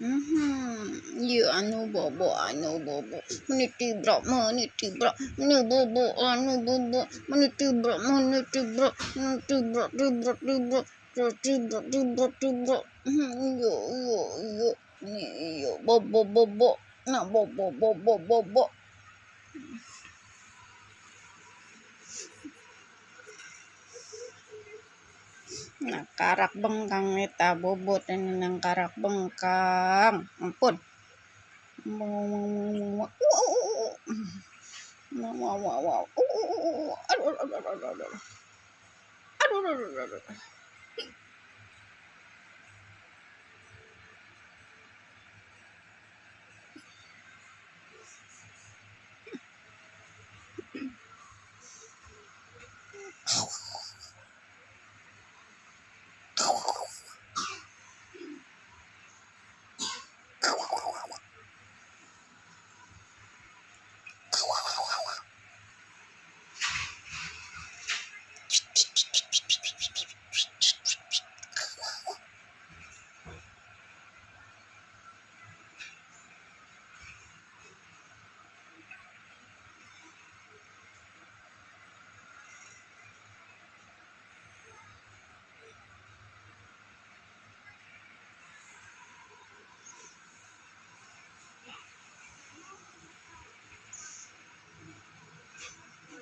Mm-hmm. You I know bobo, I know bobo. Money to bro, money to bro, no bobo, I know bobo. Money to bro, money to bro, no to bro, to bro, to bro, to bro, to bro, to bro. Yo, yo, yo, yo, bobo, bobo, no bobo, bobo, bobo. Nah, karak bengkang eta bobot ini nang karak bengkang. Ampun. Wow, wow, wow. Aduh, aduh, aduh, aduh, aduh. Aduh, aduh, aduh, aduh.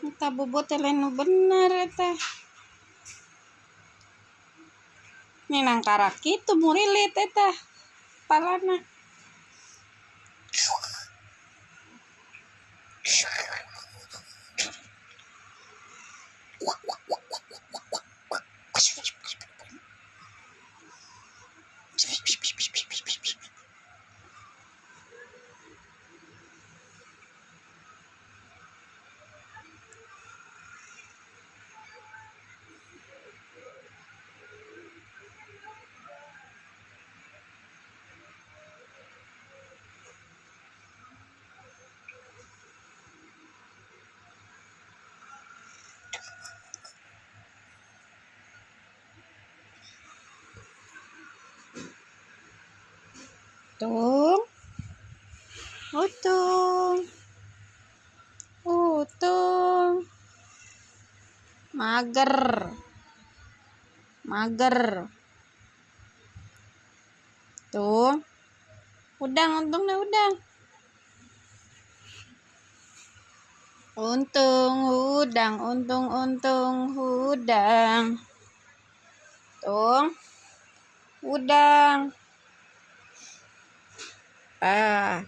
kita bobot lain bener teh. Ninang karak itu murilit teh palana. Tung. Utung. Utung. Mager. Mager. Tuh. Udang, untung dah udang. Untung, udang, untung, untung, udang. Tuh. Udang. Ah.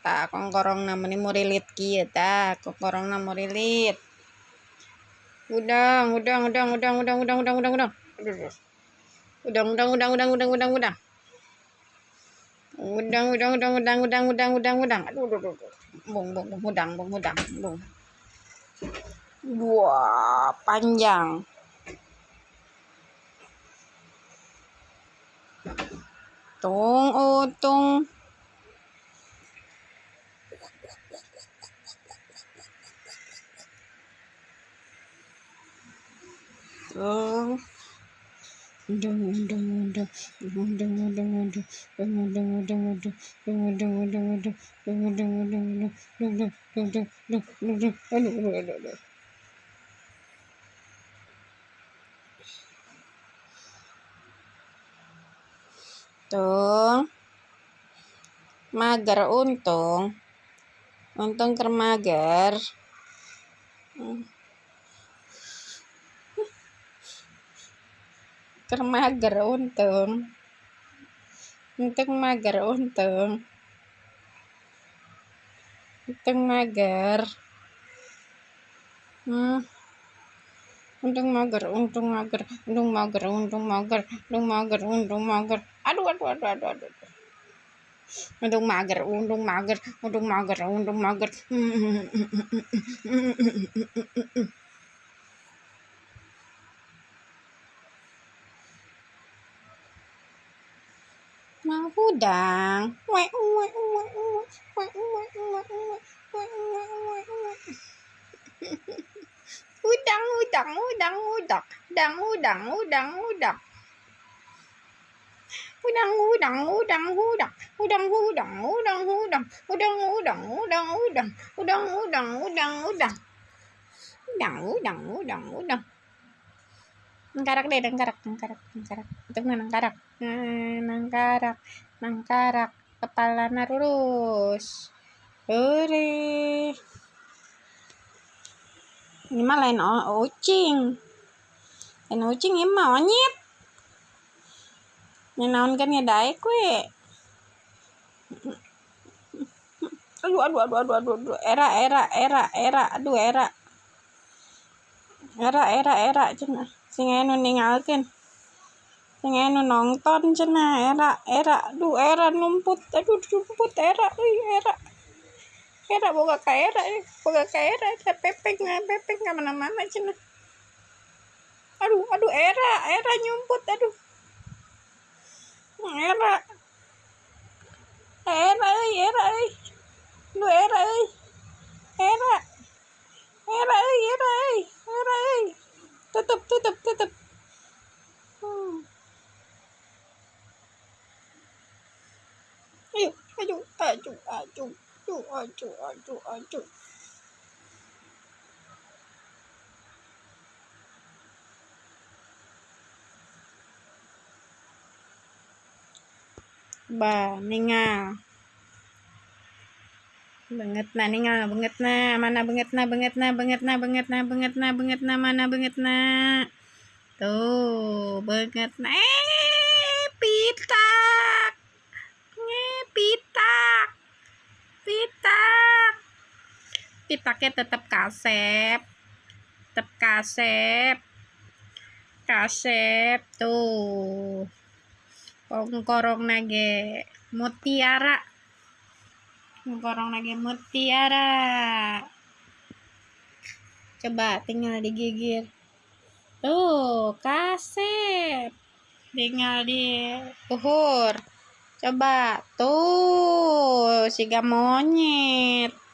Tak kongkorong na mani murilit kieu ta, kongkorong na murilit. Udang, udang, udang, udang, udang, udang, udang, udang, udang. Udang, udang, udang, udang, udang, udang, udang. Udang, udang, udang, udang, udang, udang, udang, udang. Aduh, aduh, aduh. Bung, bung, bung, udang, bung, udang, bung. Wah, panjang. tung ô tung tung Tung. Mager untung. Untung ker mager. Ker mager untung. Untung mager untung. Untung mager. Hmm. Untung mager, untung mager, untung mager, untung mager, untung mager, untung mager. Aduh, aduh, aduh, aduh, aduh. Untung mager, untung mager, untung mager, untung mager. Mau udang. Wek, wek, wek. Udang, udang, udang, udang, udang, udang, udang, udang. Udang, udang udang udang udang udang udang udang udang udang udang udang udang udang udang udang udang udang udang nangkarak deh nangkarak nangkarak nangkarak itu nangkarak nangkarak nangkarak kepala lurus Ure. Ini mah lain ucing. Lain ucing ini mah onyet. Ini naon kan ya daek we. Aduh, aduh, aduh, aduh, aduh, aduh, era, era, era, era, aduh, era. Era, era, era, cina. Sing enu ningalkan. Sing enu nonton cina, era, era, aduh, era numput, aduh, numput, era, era. Era boga ka era, boga ka era, pepeng, pepeng ke mana-mana cina. Aduh, aduh, era, era nyumput, aduh. em ạ em ơi em ơi. Nuôi em ơi. Em ạ em ơi em ơi. Em ơi. Tôi tập tôi tập tôi tập. Ai chú ai chú ai chú ai ai chú ai chú ai chú. ba baninga banget na ninga banget na mana banget na banget na banget na banget na banget na banget na mana banget na. Tuh banget na. Eh pitak. Pita pitak. Pitak. Pitaknya tetap kasep. Tetap kasep. Kasep tuh korong nage mutiara. Korong nage mutiara. Coba tinggal digigir tuh kasep. Tinggal di uhur coba tuh si monyet